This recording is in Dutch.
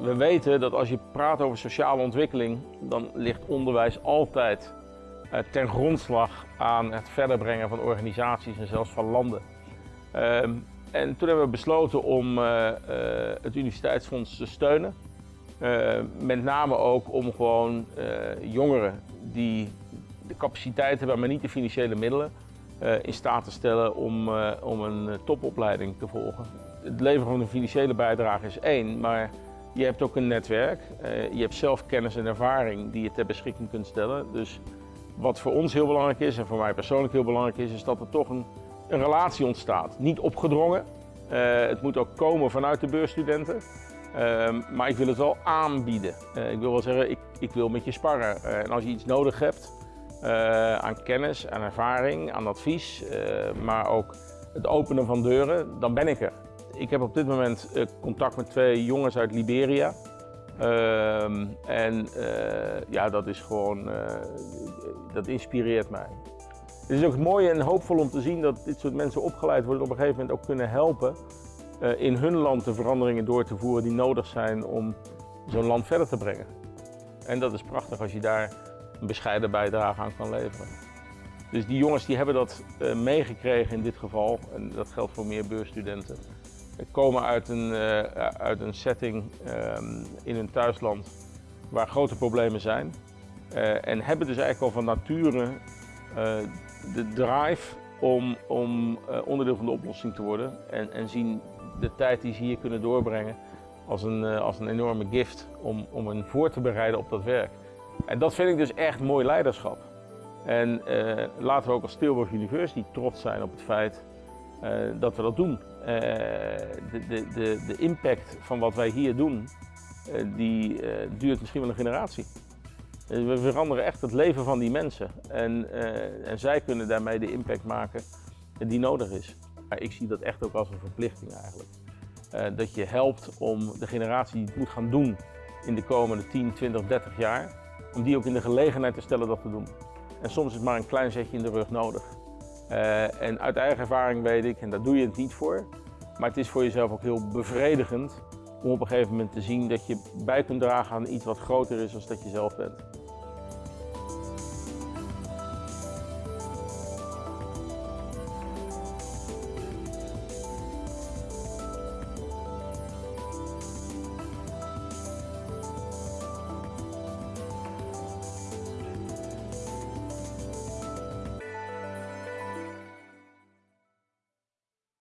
we weten dat als je praat over sociale ontwikkeling, dan ligt onderwijs altijd uh, ten grondslag aan het verder brengen van organisaties en zelfs van landen. Ehm, en toen hebben we besloten om uh, het Universiteitsfonds te steunen. met name ook om gewoon jongeren die de capaciteit hebben, maar niet de financiële middelen, in staat te stellen om, om een topopleiding te volgen. Het leveren van een financiële bijdrage is één, maar je hebt ook een netwerk. je hebt zelf kennis en ervaring die je ter beschikking kunt stellen. Dus wat voor ons heel belangrijk is en voor mij persoonlijk heel belangrijk is, is dat er toch een, een relatie ontstaat. Niet opgedrongen. Uh, het moet ook komen vanuit de beursstudenten. Uh, maar ik wil het wel aanbieden. Uh, ik wil wel zeggen, ik, ik wil met je sparren. Eh, en als je iets nodig hebt aan kennis, aan ervaring, aan advies, maar ook het openen van deuren, dan ben ik er. Ik heb op dit moment contact met twee jongens uit Liberia. Ehm, en ja, dat is gewoon, dat inspireert mij. Het is ook mooi en hoopvol om te zien dat dit soort mensen opgeleid worden op een gegeven moment ook kunnen helpen in hun land de veranderingen door te voeren die nodig zijn om zo'n land verder te brengen. En dat is prachtig als je daar een bescheiden bijdrage aan kan leveren. Dus die jongens die hebben dat meegekregen in dit geval, en dat geldt voor meer beursstudenten. Komen uit een, uh, uit een setting um, in hun thuisland waar grote problemen zijn. Uh, en hebben dus eigenlijk al van nature uh, de drive om, om onderdeel van de oplossing te worden. En, en zien de tijd die ze hier kunnen doorbrengen als een, als een enorme gift om, om hen voor te bereiden op dat werk. En dat vind ik dus echt mooi leiderschap. En laten we ook als Tilburg University trots zijn op het feit dat we dat doen. de, de, de, de impact van wat wij hier doen, die duurt misschien wel een generatie. We veranderen echt het leven van die mensen en, en zij kunnen daarmee de impact maken die nodig is. Ik zie dat echt ook als een verplichting eigenlijk. Dat je helpt om de generatie die het moet gaan doen in de komende 10, 20, 30 jaar, om die ook in de gelegenheid te stellen dat te doen. En soms is maar een klein zetje in de rug nodig. Uh, en uit eigen ervaring weet ik, en daar doe je het niet voor, maar het is voor jezelf ook heel bevredigend om op een gegeven moment te zien dat je bij kunt dragen aan iets wat groter is dan dat je zelf bent.